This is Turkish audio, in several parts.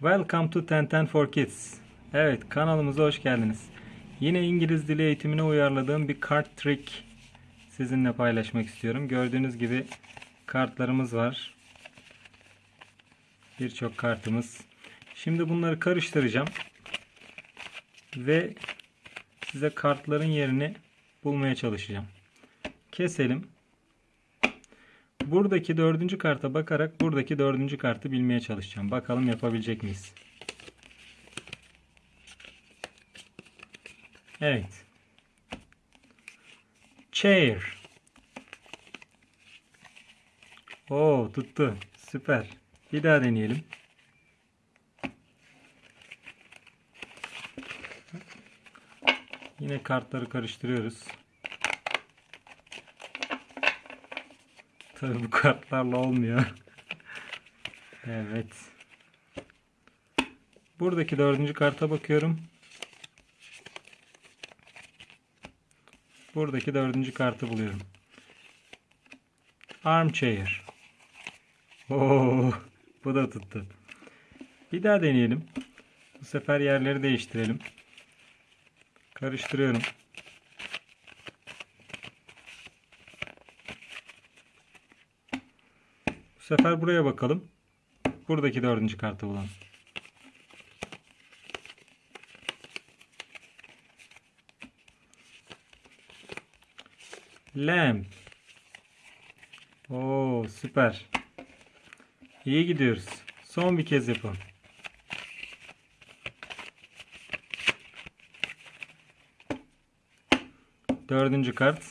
Welcome to 1010 for Kids. Evet kanalımıza hoş geldiniz. Yine İngiliz dili eğitimine uyarladığım bir kart trick sizinle paylaşmak istiyorum. Gördüğünüz gibi kartlarımız var. Birçok kartımız. Şimdi bunları karıştıracağım. Ve size kartların yerini bulmaya çalışacağım. Keselim. Buradaki dördüncü karta bakarak buradaki dördüncü kartı bilmeye çalışacağım. Bakalım yapabilecek miyiz? Evet. Chair. Oo tuttu. Süper. Bir daha deneyelim. Yine kartları karıştırıyoruz. Tabii bu kartlarla olmuyor. evet. Buradaki dördüncü karta bakıyorum. Buradaki dördüncü kartı buluyorum. Armchair. Oo, bu da tuttu. Bir daha deneyelim. Bu sefer yerleri değiştirelim. Karıştırıyorum. Sefer buraya bakalım. Buradaki dördüncü kartı bulalım. Lamp. Oo süper. İyi gidiyoruz. Son bir kez yapalım. Dördüncü kart.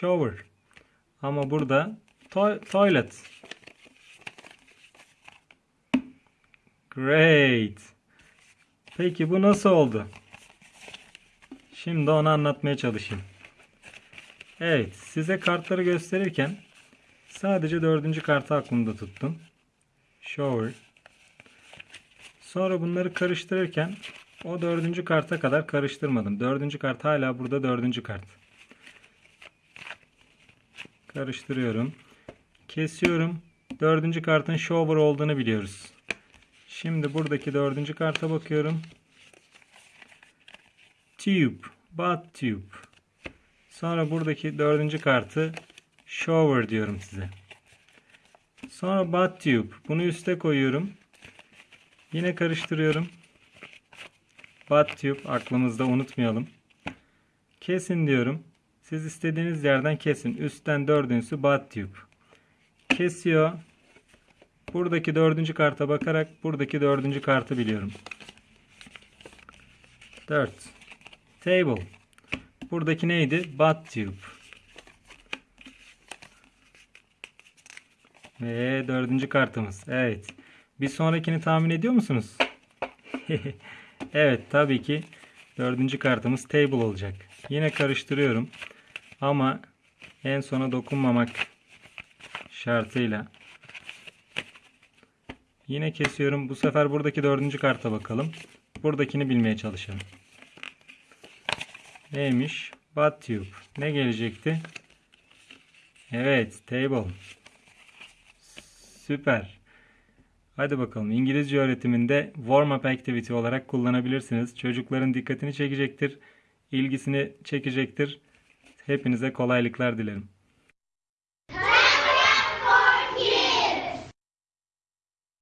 Shower. Ama burada to- toilet. Great. Peki bu nasıl oldu? Şimdi onu anlatmaya çalışayım. Evet, size kartları gösterirken sadece dördüncü kartı aklımda tuttum. Shower. Sonra bunları karıştırırken o dördüncü karta kadar karıştırmadım. Dördüncü kart hala burada dördüncü kart. Karıştırıyorum. Kesiyorum. Dördüncü kartın shower olduğunu biliyoruz. Şimdi buradaki dördüncü karta bakıyorum. Tube. Bath tube. Sonra buradaki dördüncü kartı shower diyorum size. Sonra bath tube. Bunu üste koyuyorum. Yine karıştırıyorum. Bath tube aklımızda unutmayalım. Kesin diyorum. Siz istediğiniz yerden kesin. Üstten dördüncüsü bath tube. Kesiyor. Buradaki dördüncü karta bakarak buradaki dördüncü kartı biliyorum. 4. Table. Buradaki neydi? Bath tube. Ve dördüncü kartımız. Evet. Bir sonrakini tahmin ediyor musunuz? evet tabii ki dördüncü kartımız table olacak. Yine karıştırıyorum. Ama en sona dokunmamak şartıyla. Yine kesiyorum. Bu sefer buradaki dördüncü karta bakalım. Buradakini bilmeye çalışalım. Neymiş? Bath tube. Ne gelecekti? Evet, table. Süper. Hadi bakalım İngilizce öğretiminde warm up activity olarak kullanabilirsiniz. Çocukların dikkatini çekecektir, ilgisini çekecektir. Hepinize kolaylıklar dilerim.